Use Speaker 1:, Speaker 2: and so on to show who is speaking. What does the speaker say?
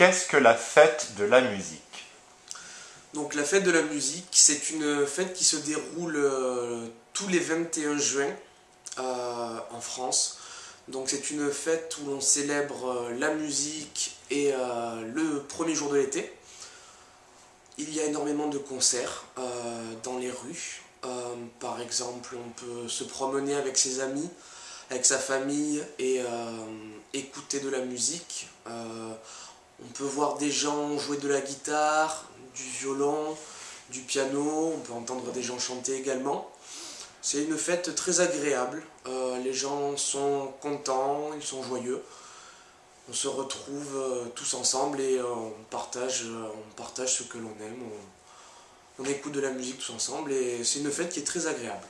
Speaker 1: qu'est-ce que la fête de la musique?
Speaker 2: Donc la fête de la musique, c'est une fête qui se déroule euh, tous les 21 juin euh, en France. Donc c'est une fête où l'on célèbre euh, la musique et le premier jour de l'été. Il y a énormément de concerts dans les rues. par exemple, on peut se promener avec ses amis, avec sa famille et écouter de la musique. Peut voir des gens jouer de la guitare, du violon, du piano, on peut entendre des gens chanter également. C'est une fête très agréable, euh, les gens sont contents, ils sont joyeux. On se retrouve euh, tous ensemble et euh, on, partage, on partage ce que l'on aime, on écoute de la musique tous ensemble et c'est une fête qui est très agréable.